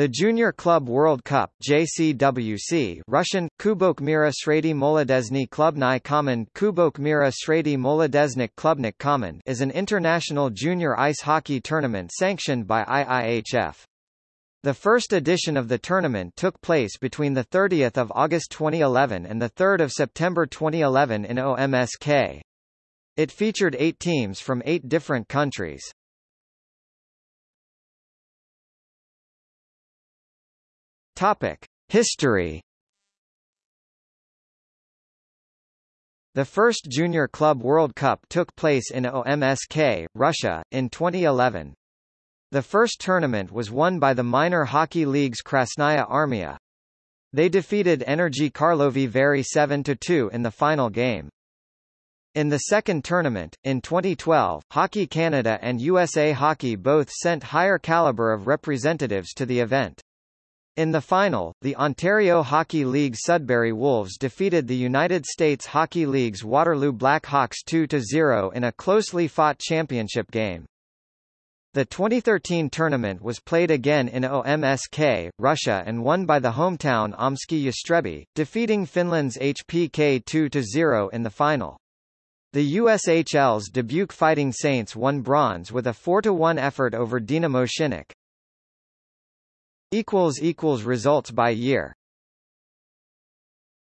The Junior Club World Cup JCWC Russian, Kubok Mira Sredi Molodezny Klubny Common Kubok Mira Sredi Molodeznik Klubnik Common is an international junior ice hockey tournament sanctioned by IIHF. The first edition of the tournament took place between 30 August 2011 and 3 September 2011 in OMSK. It featured eight teams from eight different countries. Topic: History. The first Junior Club World Cup took place in OMSK, Russia, in 2011. The first tournament was won by the minor hockey league's Krasnaya Armia. They defeated Energy Karlovy Vary 7-2 in the final game. In the second tournament, in 2012, Hockey Canada and USA Hockey both sent higher caliber of representatives to the event. In the final, the Ontario Hockey League Sudbury Wolves defeated the United States Hockey League's Waterloo Blackhawks 2-0 in a closely fought championship game. The 2013 tournament was played again in OMSK, Russia and won by the hometown Omsky Yastrebi, defeating Finland's HPK 2-0 in the final. The USHL's Dubuque Fighting Saints won bronze with a 4-1 effort over Dynamo Shinnik. Results by year